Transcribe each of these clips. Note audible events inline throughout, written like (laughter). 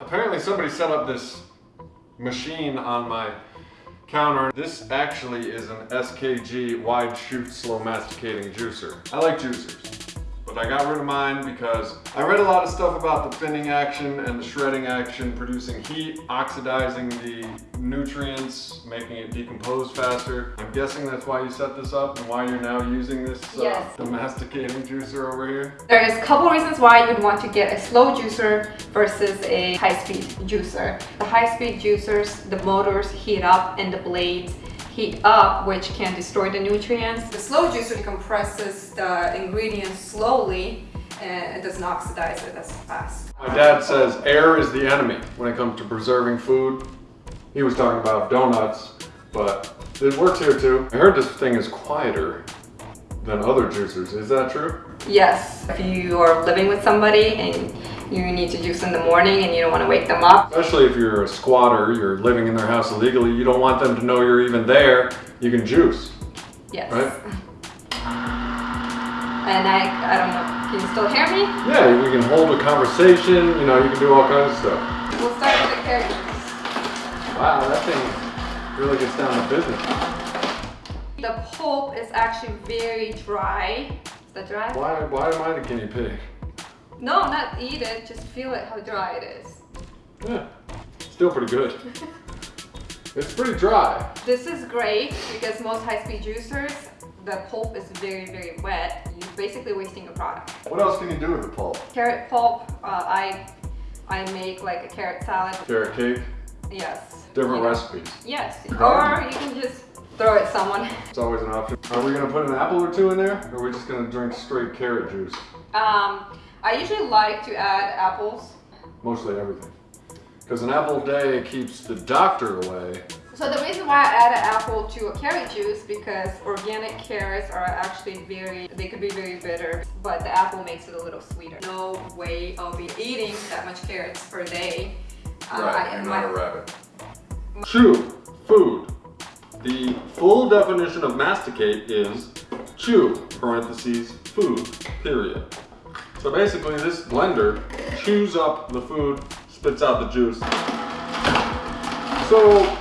Apparently somebody set up this machine on my counter. This actually is an SKG wide chute slow masticating juicer. I like juicers but I got rid of mine because I read a lot of stuff about the thinning action and the shredding action, producing heat, oxidizing the nutrients, making it decompose faster. I'm guessing that's why you set this up and why you're now using this uh, yes. domesticating juicer over here. There's a couple reasons why you'd want to get a slow juicer versus a high-speed juicer. The high-speed juicers, the motors heat up and the blades heat up, which can destroy the nutrients. The slow juicer compresses the ingredients slowly and it doesn't oxidize it as fast. My dad says air is the enemy when it comes to preserving food. He was talking about donuts, but it works here too. I heard this thing is quieter than other juicers. Is that true? Yes. If you are living with somebody and you need to juice in the morning and you don't want to wake them up. Especially if you're a squatter, you're living in their house illegally, you don't want them to know you're even there, you can juice. Yes. Right? (laughs) And I, I don't know, can you still hear me? Yeah, we can hold a conversation, you know, you can do all kinds of stuff. We'll start with the carrots. Wow, that thing really gets down to business. The pulp is actually very dry. Is that dry? Why, why am I the guinea pig? No, not eat it, just feel it how dry it is. Yeah, still pretty good. (laughs) it's pretty dry. This is great because most high-speed juicers, the pulp is very, very wet. You're basically wasting your product. What else can you do with the pulp? Carrot pulp, uh, I I make like a carrot salad. Carrot cake? Yes. Different yeah. recipes? Yes, or you can just throw it someone. (laughs) It's always an option. Are we gonna put an apple or two in there? Or are we just gonna drink straight carrot juice? Um, I usually like to add apples. Mostly everything. Because an apple a day keeps the doctor away. So the reason why I add an apple to a carrot juice because organic carrots are actually very, they could be very bitter, but the apple makes it a little sweeter. No way I'll be eating that much carrots per day. Uh, right, uh, you're not a rabbit. Chew, food. The full definition of masticate is chew, parentheses, food, period. So basically this blender chews up the food, spits out the juice. So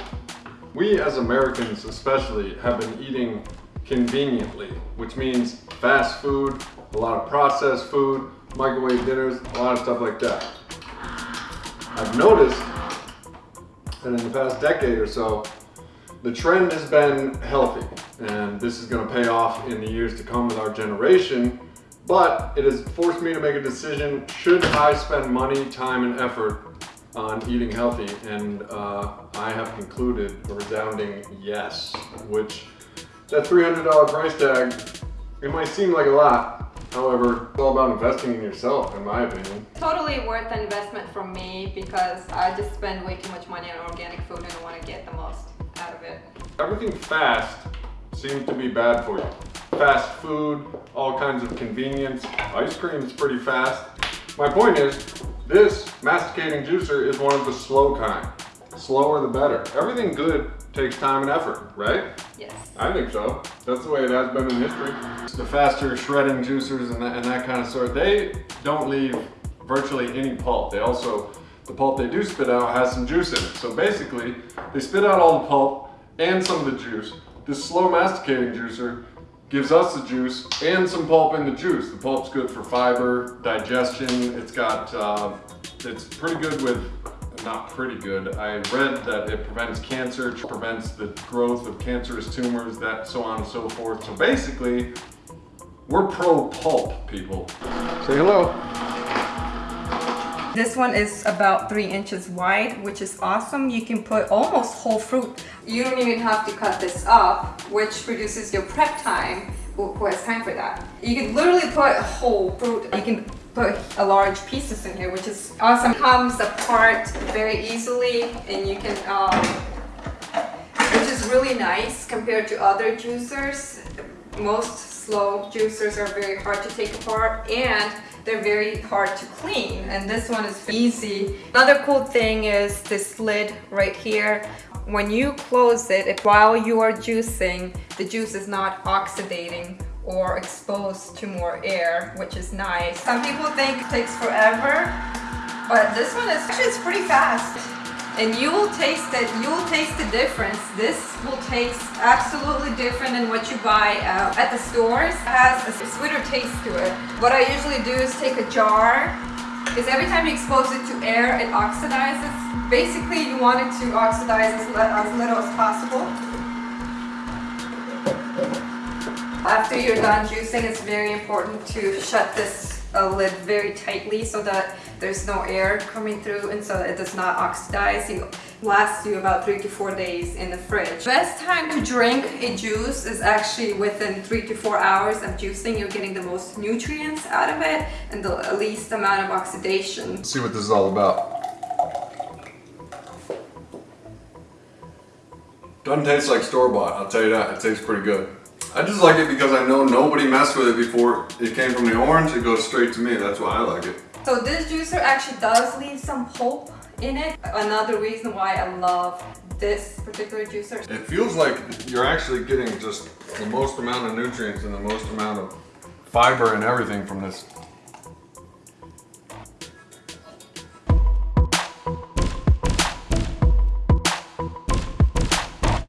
we as Americans especially have been eating conveniently, which means fast food, a lot of processed food, microwave dinners, a lot of stuff like that. I've noticed that in the past decade or so, the trend has been healthy, and this is gonna pay off in the years to come with our generation but it has forced me to make a decision, should I spend money, time, and effort on eating healthy? And uh, I have concluded a resounding yes, which that $300 price tag, it might seem like a lot. However, it's all about investing in yourself, in my opinion. Totally worth the investment from me because I just spend way too much money on organic food and I want to get the most out of it. Everything fast seems to be bad for you fast food, all kinds of convenience. Ice cream is pretty fast. My point is, this masticating juicer is one of the slow kind. Slower the better. Everything good takes time and effort, right? Yes. I think so. That's the way it has been in history. The faster shredding juicers and that, and that kind of sort, they don't leave virtually any pulp. They also, the pulp they do spit out has some juice in it. So basically, they spit out all the pulp and some of the juice. This slow masticating juicer gives us the juice and some pulp in the juice. The pulp's good for fiber, digestion. It's got, uh, it's pretty good with, not pretty good. I read that it prevents cancer, prevents the growth of cancerous tumors, that so on and so forth. So basically, we're pro pulp people. Say hello. This one is about three inches wide, which is awesome. You can put almost whole fruit. You don't even have to cut this up, which reduces your prep time. Who has time for that? You can literally put whole fruit. You can put a large pieces in here, which is awesome. It comes apart very easily and you can, um, which is really nice compared to other juicers. Most slow juicers are very hard to take apart and they're very hard to clean and this one is easy. Another cool thing is this lid right here. When you close it, while you are juicing, the juice is not oxidating or exposed to more air, which is nice. Some people think it takes forever, But this one is actually it's pretty fast. And you will taste it, you will taste the difference. This will taste absolutely different than what you buy uh, at the stores. It has a sweeter taste to it. What I usually do is take a jar, because every time you expose it to air, it oxidizes. Basically, you want it to oxidize as, as little as possible. After you're done juicing, it's very important to shut this uh, lid very tightly so that there's no air coming through and so it does not oxidize. It lasts you about three to four days in the fridge. Best time to drink a juice is actually within three to four hours of juicing. You're getting the most nutrients out of it and the least amount of oxidation. Let's see what this is all about. Doesn't taste like store bought, I'll tell you that. It tastes pretty good. I just like it because I know nobody messed with it before it came from the orange. It goes straight to me. That's why I like it. So this juicer actually does leave some pulp in it. Another reason why I love this particular juicer. It feels like you're actually getting just the most amount of nutrients and the most amount of fiber and everything from this